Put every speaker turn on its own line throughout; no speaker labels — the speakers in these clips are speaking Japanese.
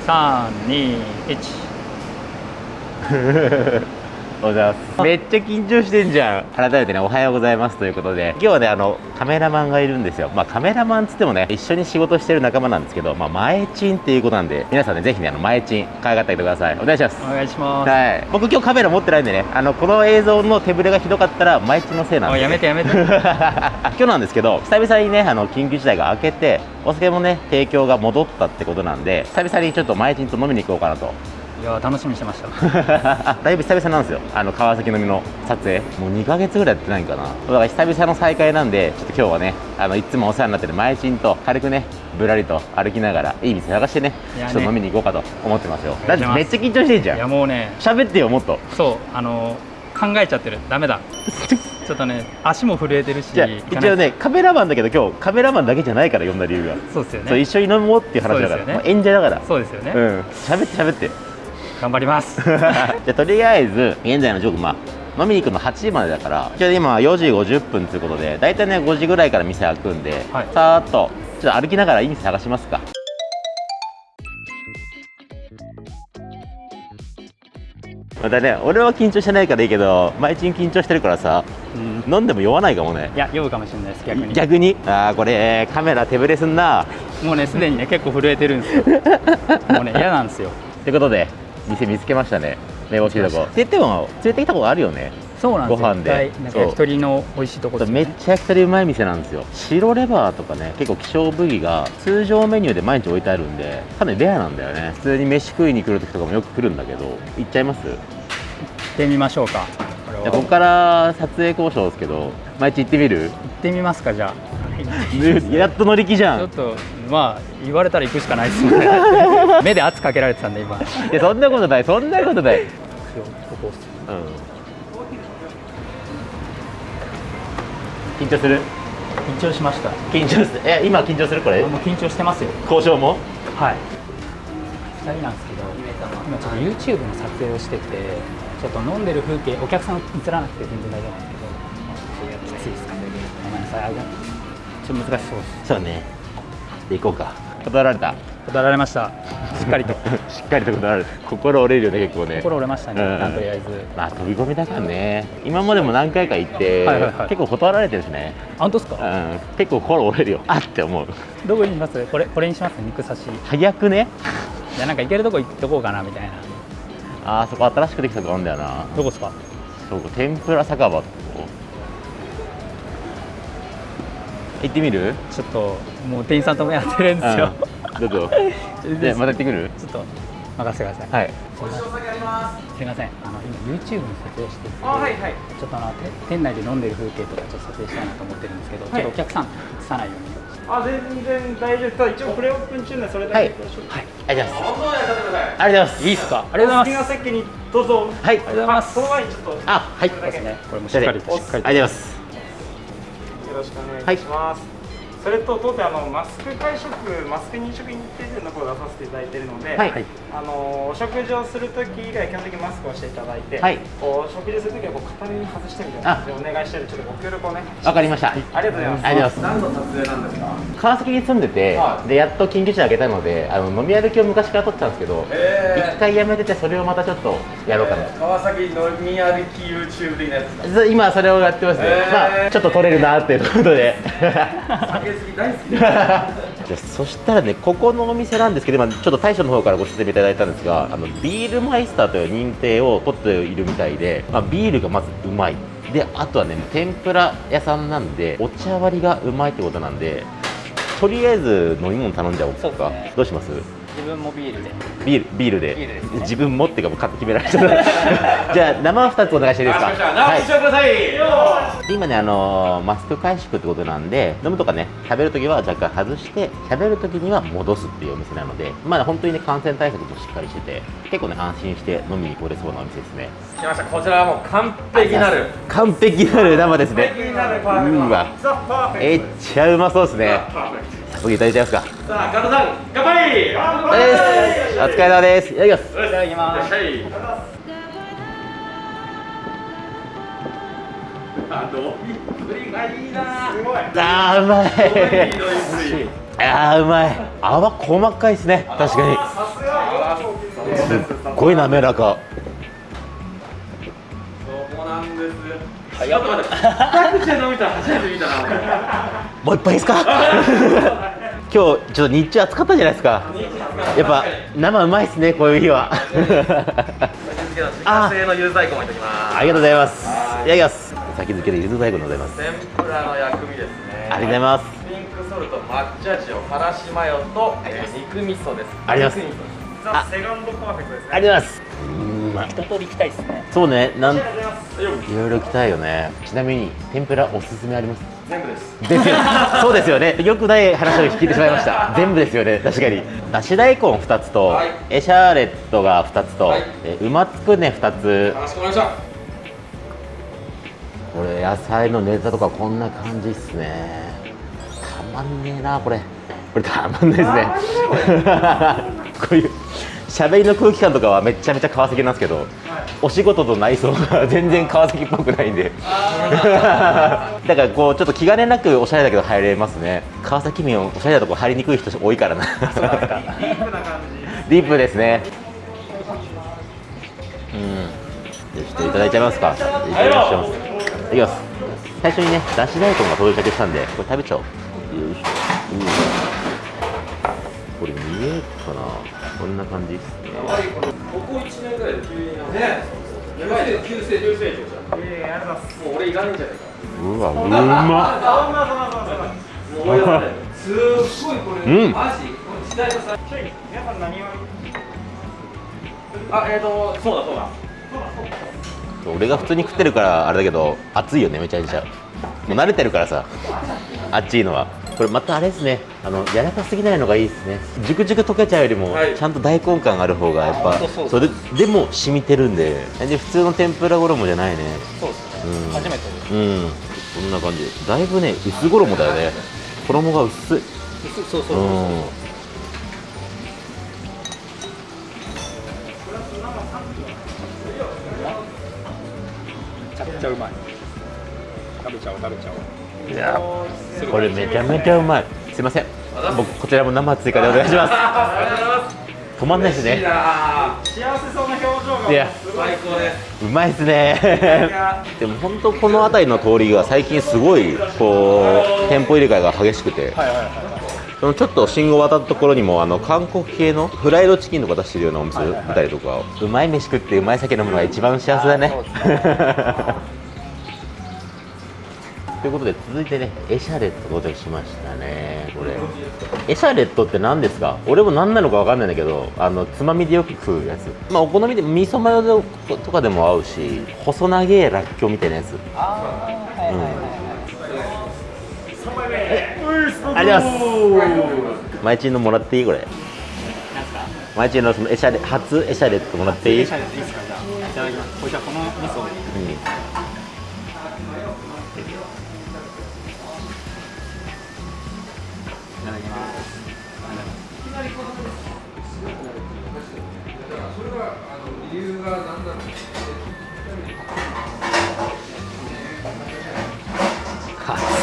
321 おはようございます。めっちゃ緊張してんじゃん。改めてねおはようございますということで今日はねあのカメラマンがいるんですよ。まあカメラマンつってもね一緒に仕事してる仲間なんですけどまあ前チンっていうことなんで皆さんねぜひねあの前チン可愛がってあげてください。お願いします。
お願いします。
はい。僕今日カメラ持ってないんでねあのこの映像の手ぶれがひどかったら前チンのせいなんで、
おいやめてやめて。
今日なんですけど久々にねあの緊急事態が明けてお酒もね提供が戻ったってことなんで久々にちょっと前チンと飲みに行こうかなと
いや楽しみにしてました。
だいぶ久々なんですよ。あの川崎飲みの撮影。もう2ヶ月ぐらいやってないんかな。だから久々の再会なんでちょっと今日はねあのいつもお世話になってる前チンと軽くねぶらりと歩きながらいい店探してねちょっと飲みに行こうかと思ってますよ。だってめっちゃ緊張してんじゃ
いや
ん
もうね。
喋ってよもっと。
そうあの考えちゃってる。ダメだ。ちょっとね足も震えてるし
一応ねカメラマンだけど今日カメラマンだけじゃないから呼んだ理由が、
そうですよ
そう
ね
一緒に飲もうっていう話だから。
ね。
演者だから。
そうですよね、
うん。喋って喋って
頑張ります。
じゃあとりあえず現在のジョークまあ飲みに行くの8時までだからじゃあ今4時50分ということで大体ね5時ぐらいから店開くんで、
はい。
さーっとちょっと歩きながらいい店探しますか。またね俺は緊張してないからいいけど毎日緊張してるからさ
うん。
飲んでも酔わないかもね。
いや酔うかもしれないです逆に。
逆に？ああこれカメラ手ぶれすんな。
もうねすでにね結構震えてるんですよ。もうね嫌なんですよ。
ってことで店見つけましたね。目星いとこ。って言っても連れてきたことあるよね。
そうなんですよ。
ご飯で。
焼き鳥の美味しいとこですよ
めっ
ね
ちゃ焼き鳥うまい店なんですよ。白レバーとかね結構希少部位が通常メニューで毎日置いてあるんでかなりレアなんだよね。普通に飯食いに来る時とかもよく来るんだけど行っちゃいます？
行ってみましょうか。こ
ここから撮影交渉ですけど毎日行ってみる？
行ってみますかじゃ
やっと乗り気じゃん。
あちょっとまあ言われたら行くしかないですよね。目で圧かけられてたんで今。
いやそんなことないそんなことない、うん、緊張する？
緊張しました。
緊張する？え今緊張するこれ？
あもう緊張してますよ。
交渉も？
はい。2人なんですけど今ちょっと YouTube の撮影をしててちょっと飲んでる風景お客さん映らなくて全然大丈夫なんですけどきついですか？ごめんなさいあちょっと難しそうです。
そうね。で行こうか。断られた。
断られました。しっかりと。
しっかりと断られた。心折れるよね結構ね。
心折れましたね、
うん。
とりあえず。
まあ飛び込みだからね。今までも何回か行って、
はいはいはい。
結構断られてるしね、
あ本当ですか？
うん、結構心折れるよ。あって思う。
どこにします？これこれにします？肉刺し。
早くね？
いやなんか行けるとこ行っとこうかなみたいな。
あーそこ新しくできたとこあるんだよな。
どこですか？
そう天ぷら酒場行ってみる？
ちょっともう店員さんともやってるんですよ、
うんどうぞ。で また行ってくる？
ちょっと任せてください。
はい。
すいません。あの今 YouTube の撮影してて
あはいはい。
ちょっとあのて店内で飲んでる風景とかちょっと撮影したいなと思ってるんですけど、
はい。
ちょっとお客さん映さないように。
あ全然大丈夫です。ただ一応プレオープン中なそれだけ
はい。ありがとうございます。ありがとうございます。
いいっす。かありがとうござい
好きな
ます
席にどうぞ。
はい。
ありがとうございます。
その前にちょっと
あはい。
それだけ
ねこれもしっかりとしっかりと
ありがとうございます
よろしくお願いします、それと当店あのマスク会食マスク認証認定店の方を出させていただいているので、
はい。
あのお食事をするとき以外基本的にマスクをしていただいて、
はい。
こう食事するときはこう片耳外してみたいな感じでお願いしてるちょっとご協力をね
わかりました。
ありがとうございます。
ありがとうございます。
何の撮影なんですか？
川崎に住んでて、
は
でやっと緊急事態開けたのであの飲み歩きを昔から撮ってたんですけど、
え
一回やめててそれをまたちょっとやろうかな、
川崎飲み歩き YouTube 的なやつ
今それをやってますね、
えー
まあちょっと。撮れるなっていうことで
大好きです
じゃあそしたらねここのお店なんですけど今ちょっと大将の方からご説明いただいたんですがあのビールマイスターという認定を取っているみたいで、まあ、ビールがまずうまい。であとはね天ぷら屋さんなんでお茶割りがうまいってことなんでとりあえず飲み物頼んじゃおうか。
ね。
どうします？
自分もビールで。
ビールビールで。
ビールですね。
自分もっていうかもう勝手に決められちゃった。じゃあ生2つお願いしていいですか？
あ生
はい
してください、
で今ね、あのーマスク回縮ってことなんで飲むとかね食べるときは若干外して喋るときには戻すっていうお店なのでまあ本当にね感染対策もしっかりしてて結構ね安心して飲みに来れそうなお店ですね。
来ました。こちらはもう完璧なる。
完璧なる生ですね。
完璧になるパーフェクト
うわ。
ザ・パーフェクト
めっちゃうまそうですね早速いただいちゃいますか。
さあ加藤さん乾杯!
お疲れ様です。いただきます。
いただきます。
はいあ飲みっぷりがいいな
すごい
あーうまい。あーうまい。泡細かいですね。確かに。
さす
っごい滑らか。
っ口で飲みたら初めて見たな。
もう一杯ですか？今日ちょっと日中暑かったじゃないですか。やっぱ生うまいですねこういう日は。
自家製のゆず大根もいただきます。
ありがとうございます。
はい。
いただきます。先付けでゆず大根でございます。
天ぷらの薬味ですね。
ありがとうございます。
ピンクソルト抹茶塩からしマヨと、えー肉味噌です。
ありがとうございます。
肉味噌。です
ザ・セカンドパーフェクトですね。
ありがとうございます。うん
一通り行きたいですね。
そうねなんいろいろ来たいよね。ちなみに天ぷらおすすめあります？
全部です。
ですよ。そうですよね。よくない話を聞いてしまいました。全部ですよね。確かに。だし大根2つと、
はい。
エシャーレットが2つと、
はい。
え馬つくね2つ。
かしこまりました。
これ野菜のネタとかこんな感じっすね。たまんねえなこれ。これたまんないですね。こういう喋りの空気感とかはめちゃめちゃ川崎なんですけど、お仕事と内装が全然川崎っぽくないんで。だからこうちょっと気兼ねなくおしゃれだけど入れますね。川崎民おしゃれなとこ入りにくい人多いからな。
ディープな感じ。
ディープですね。うん。じゃあちょっといただいちゃいますか。いただきます。いただきます。最初にねだし大根が到着したんでこれ食べちゃおう。よいしょ。これ見えるかなこんな感じですね。
ここ1年ぐらいで急にねやばいね急成急成長じゃん
ええありがとうございます
もう俺いらないんじゃないか
うわうまっ。
そんなそんなそんなそんな
もう追い出さないすっごいこれ、
うん。
マジこの時代のさ
ちょい皆さん。何を
あえーとそうだそうだ。
俺が普通に食ってるからあれだけど熱いよねめちゃめちゃ。もう慣れてるからさ。あっちいのはこれまたあれですね。あの柔らかすぎないのがいいですね。ジュクジュク溶けちゃうよりも、
はい。
ちゃんと大根感がある方がやっぱ
そうそうそう。
れでも染みてるんで。で普通の天ぷら衣じゃないね。
そうですね、
うん。
初めて
うん。こんな感じ。だいぶね薄衣だよね。衣が薄い。
そうそうそう。
うん。
めちゃくちゃうまい。食べちゃおう食べちゃおう
いやこれめちゃめちゃうまい。すいません。僕こちらも生追加でお願いします。止まんないですね
な。
幸せそうな表情が。
いや。
最高です。
うまいですね。でも本当この辺りの通りが最近すごいこう店舗入れ替えが激しくて。
はいはいはい。
そのちょっと信号渡ったところにもあの韓国系のフライドチキンとか出してるようなお店見たりとかうまい飯食ってうまい酒飲むのが一番幸せだねということで続いてねエシャレット到着しましたね。これ。エシャレットって何ですか？俺も何なのか分かんないんだけどあのつまみでよく食うやつ。まあお好みで味噌マヨとかでも合うし細長いらっきょうみたいなやつ。
ああはいはいはいはい。
ありがとうございます。マイチンのもらっていい？これ。
なんすか？
マイチンのそのエシャレ初エシャレットもらっていい、うん、
シャレでいいですか？じゃあいただきます。これじゃあこの味噌。い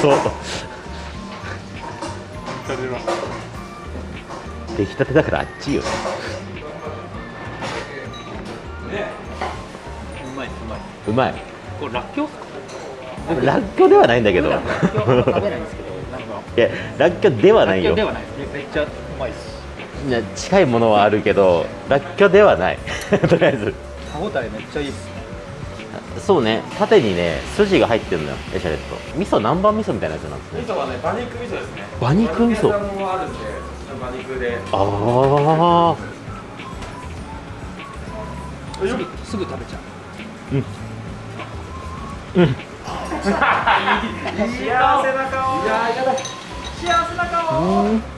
そう。出来たてだからあっちよ。
うまい。うまい。う
まい
これらっきょうら
っきょうではないんだけど。い
らっきょう食べないんですけど。なんか
やらっきょうではないよ。
めっちゃうまいです
いや近いものはあるけどらっきょうではない。とりあえず。
歯応えめっちゃいい。です
そうね。縦にね筋が入ってるのよエシャレット。味噌南蛮味噌みたいなやつなんですね。
味噌はね馬肉味噌ですね。
馬肉味噌。
あるんで馬肉で。
ああ
すぐすぐ食べちゃ
幸せな顔いややだ幸せな顔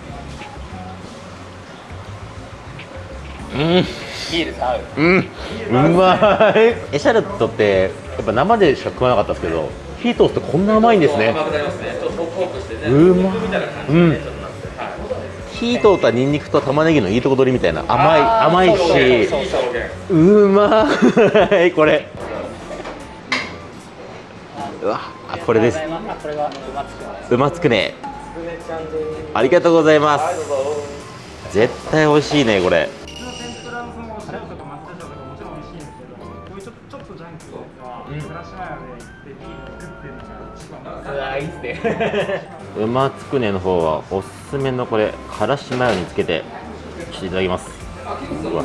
うん。うん。
うビールと合う
うん。うまいエシャレットってやっぱ生でしか食わなかったですけど火通すとこん。な甘いん。ですね
甘くなりますねちょっとホクホクしてね
うま
い
うん。
でねちょっとなってはい
火通ったニンニクと玉ねぎのいいとこ取りみたいな甘い甘いしうまいこれうわあこれです
あこれがうまつくん。です
うまつくねありがとうございます絶対美味しいねこれ 馬つくねの方はおすすめのこれからしマヨにつけてしていただきます？うわ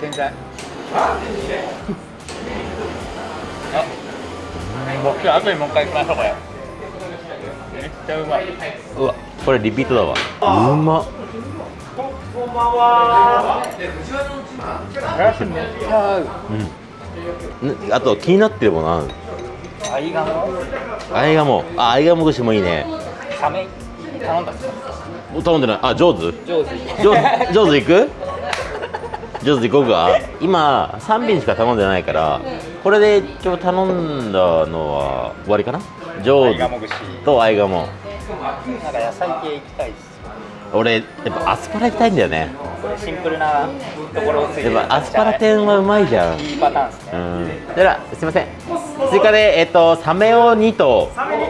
天才あ僕後にもう一回行きましょうこれめっちゃうまい。う
わこれリピートだわ。うまっ
からしめっちゃ合う
うんん。あと気になってるものある
合鴨
あいがもああいがも串もいいね。
サメ？頼んだっす
お頼んでない。あ上手
上手
上手上手いく？上手いこうか。今3品しか頼んでないからこれで一応頼んだのは終わりかな？上手
合鴨串
とあいがも
なんか野菜系行きたいっす
俺やっぱアスパラ行きたいんだよね。
シンプルなところをついてる
やっぱアスパラ天はうまいじゃん。
いいパターンですね。
うん。ではすいません。追加でえっとサメを2と
サメに。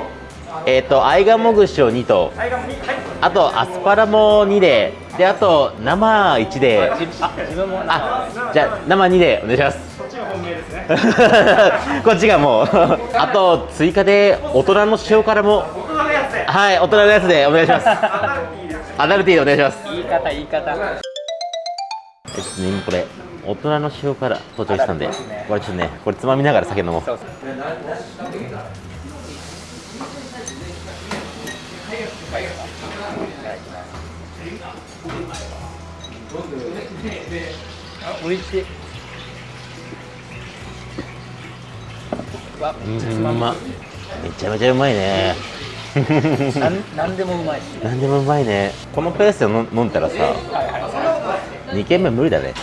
えっとあいがも串を2と
はいがもにはい。
あとアスパラも2で。であと生1で。
自あ
じゃあ生2でお願いします。
こっちが本命ですね。
こっちがもう。あと追加で大人の塩辛も。
大人のやつで。
はい大人のやつでお願いします
アダルティーで
お願いします。
言い方言い方。
えちょっとね今これ大人の塩辛到着したんで
ね。
これちょっとねこれつまみながら酒飲もう。
そうそうあ美味しい。う
んまめちゃめちゃうまい。ね
なんでもうまいし。
なんでもうまいね。このペースで飲飲んだらさ
はいは
2軒目無理だね。
い。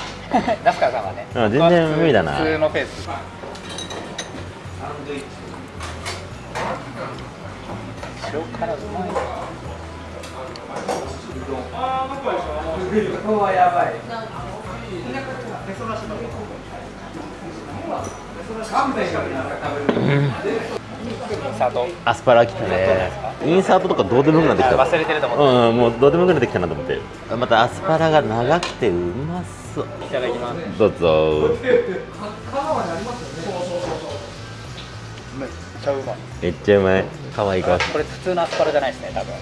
ラスカーさんはね。
うん全然無理だな。
普通のペース。塩辛うまい。砂糖。
アスパラ来たねインサートとかどうでもよくなってきた
忘れてると思って。
うんもうどうでもよくなってきたなと思ってまたアスパラが長くてうまそう
いただきます。
どうぞ
めっちゃうまい。
めっちゃうまい可愛いか
これ普通のアスパラじゃないですね、多分。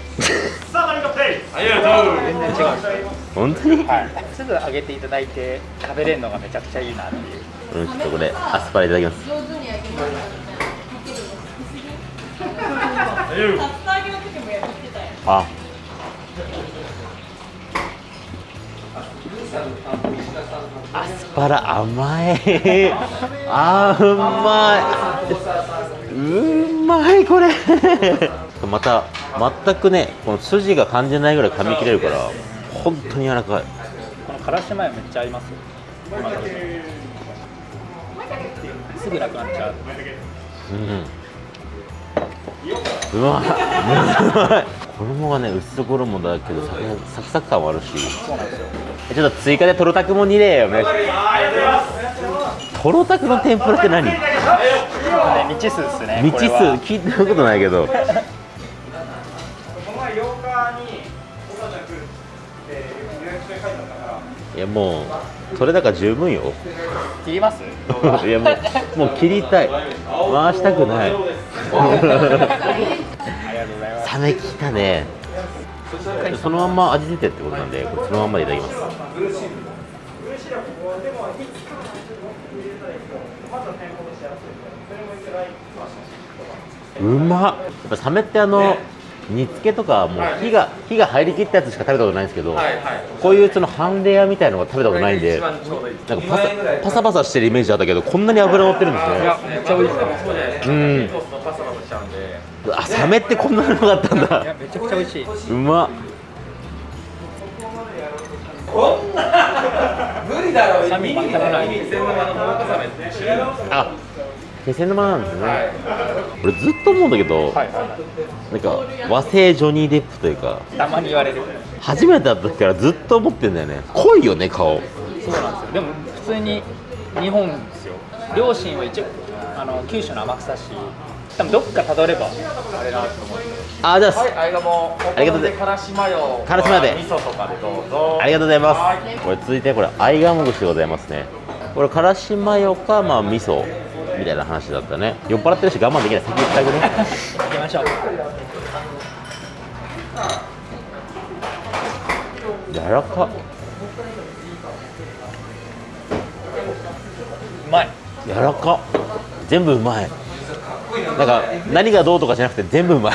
さあ何かプレイ
ありがとう
全然違う。
本当に？
はい。すぐ揚げていただいて食べれるのがめちゃくちゃいいなっていう。
うんちょっとこれアスパラいただきますあ。アスパラ甘い。あーうまい。うまいこれ。また全くねこの筋が感じないぐらい噛み切れるから本当に柔らかい。
このからしマヨめっちゃ合います。すぐなくなっちゃう。
うんうまいうまい。衣がね薄衣だけどサクサク感もあるし。ちょっと追加でトロタクも2でお願いします。トロタクの天ぷらって何？
ね未知数ですね。
未知数？聞いたことないけど。
この前8日に大阪来るって予約書に書いてあったから。
いやもうそれだから十分よ。
切ります？
いやもうもう切りたい。回したくないサメきたね。そのまんま味出てってことなんでこれそのまんまでいただきます。うまっ。やっぱサメってあの、煮付けとかもう火が火が入りきったやつしか食べたことないんですけど、
はいはい。
こういうその半レアみたいのが食べたことないんでなんかパサパサパサしてるイメージあったけどこんなに脂乗ってるんですね。
いやめっちゃ美味しい
か
うん。
コースのパサパサしちゃうんで。
あサメってこんなのがあったん
いや
だ
めちゃくちゃ美味しい。
うまっ。
臭み全くない。
気仙沼のモモカサメって。
あ気仙沼なんですね、俺ずっと思うんだけど、
はいは
なんか和製ジョニー・デップというか
い。たまに言われる。
初めて会った時からずっと思ってんだよね濃いよね顔
そうなんですよ。でも普通に日本ですよ。両親は一応あの九州の天草市多分どっかたどればあれなと思う
あじゃあ、
はい、ありがとう。
ありがとうござい
からしマヨ。
からしマヨで
味噌とかでどうぞ。
ありがとうございますこれ続いてこれアイガモ串でございますねこれからしマヨかまあ味噌みたいな話だったね。酔っ払ってるし我慢できない。先言ってあげる
行きましょう。
柔らか。
うまい。
柔らか。全部うまい。なんか何がどうとかじゃなくて全部うまい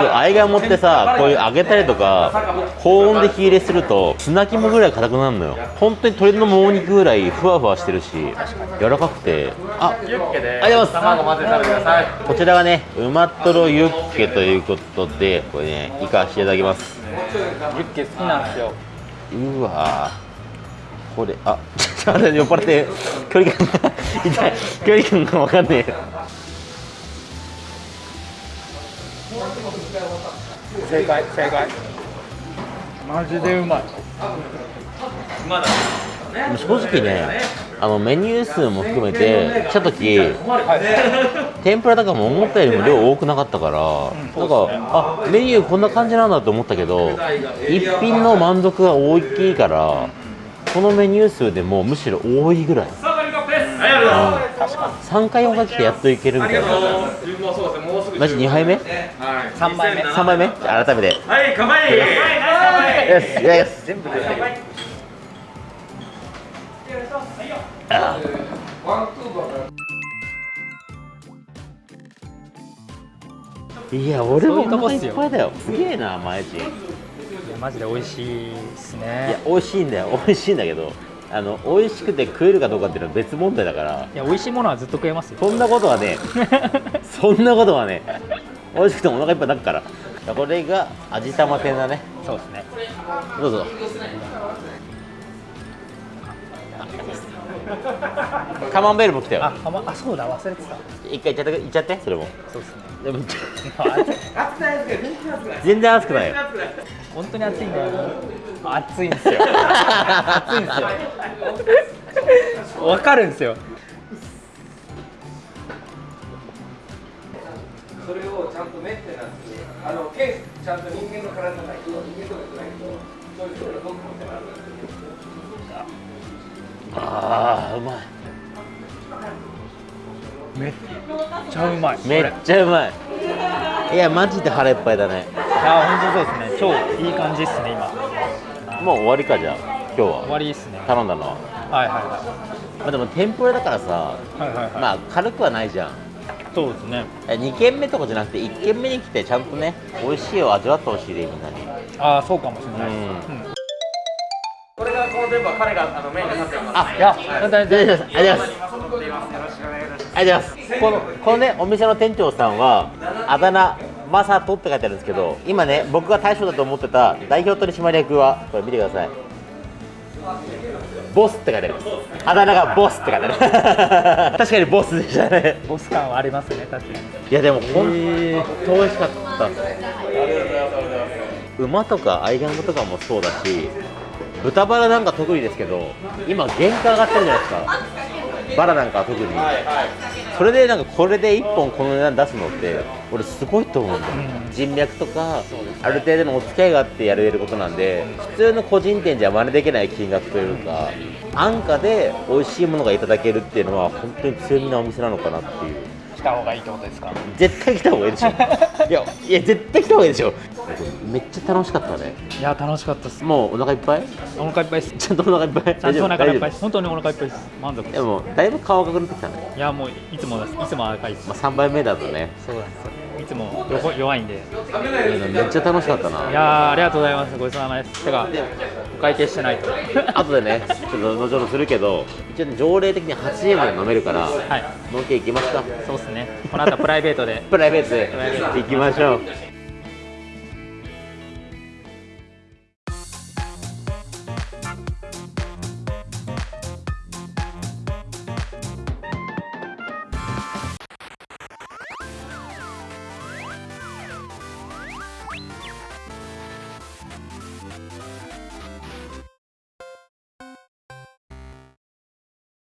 そうアイガモってさこういう揚げたりとか高温で火入れすると砂肝ぐらい硬くなるのよ。本当に鶏のもも肉ぐらいふわふわしてるし柔らかくて。あ
ユッケで。
ありがとうございます。
卵混ぜて食べてください。
こちらがねうまとろユッケということでこれねいかしていただきます。
ユッケ好きなんですよ。
うわー。これあ ちょっと酔っ払って距離感が痛い。距離感が分かんねえ
正解正解。マジでうまい。
正直ねあのメニュー数も含めて来た時天ぷらとかも思ったよりも量多くなかったから、なんかあメニューこんな感じなんだと思ったけど一品の満足が大きいからこのメニュー数でもむしろ多いぐらい、うん、3回おかけてやっといけるみたいなマジ2杯目？
はい。
3杯目
？3杯目？じゃあ改めて。
はい、乾杯。
全部出てる
あ。いや俺もお腹いっぱいだよ。すげえなマエチい
いやマジで美味しいです
や
ね
美味しいんだよ。美味しいんだけどあの美味しくて食えるかどうかっていうのは別問題だから。
いや美味しいものはずっと食えますよ。
そんなことはね そんなことはね美味しくてもお腹いっぱいになるから。これが味玉天だね。
そうですね。
どうぞ カマンベールも来たよ。
ああまあそうだ忘れてた。
一回いっちゃっていっちゃってそれも。
そうですね。
でも全然熱くないよ。
本当に熱い。んだよ熱いんですよ。熱いんですよ。わかるんですよ。
それをちゃんとメンテナンス。あの、ケース、ちゃんと人間の体ないと、人間とかじゃないと。そういう人がどんどんってなる。
ああうまい。
めっちゃうまい
めっちゃうまい。いやマジで腹いっぱいだね。
いや本当そうですね。超いい感じですね今。
もう終わりかじゃあ。今日
終
は
わりですね。
頼んだのは。
はいはい
まあでも天ぷらだからさ
はいはいはい。はい、
まあ軽くはないじゃん。
そうですね。
2軒目とかじゃなくて1軒目に来てちゃんとね美味しいを味わってほしいでみんなに。
ああそうかもしれない、
うん。
うん
は彼があのメインで立ってます。
あ
いや本当に
ありがとうございますありがとうございます。
よろしくお願いします。
ありがとうございます。このこのねお店の店長さんはあだ名マサトって書いてあるんですけど今ね僕が大将だと思ってた代表取締役はこれ見てください。ボスって書いてあります。あだ名がボスって書いてある。確かにボスでしたね。
ボス感はありますね確かに。
いやでも本当美味しかった。っす馬とかアイガンゴとかもそうだし豚バラなんか特にですけど今原価上がってるじゃないですか。バラなんかは特に。それでなんかこれで1本この値段出すのって俺すごいと思うんだよ、人脈とかある程度のお付き合いがあってやれることなんで普通の個人店じゃ真似できない金額というか安価で美味しいものがいただけるっていうのは本当に強みなお店なのかなっていう。
来た方がいいってことですか？
絶対来た方がいいでしょ。いやいや絶対来た方がいいでしょ。めっちゃ楽しかったね。
いや楽しかったです。
もうお腹いっぱい？
お腹いっぱいです。
ちゃんとお腹いっぱい？
ちゃんとお腹いっぱい本当にお腹いっぱいです。満足
でもだいぶ顔赤くなってきたね、
いやもういつもです。いつも赤いです。
まあ、3杯目だとね。
そうなんですよ。いつも弱弱いんで。
めっちゃ楽しかったな。い
やーありがとうございます。ごちそうさまです。てかお会計してないと。
後でねちょっと後ほどするけど一応ね条例的に8時まで飲めるから
はい。
飲んでいきますか。
そうですね。この後プライベートで
プライベートで。行きましょう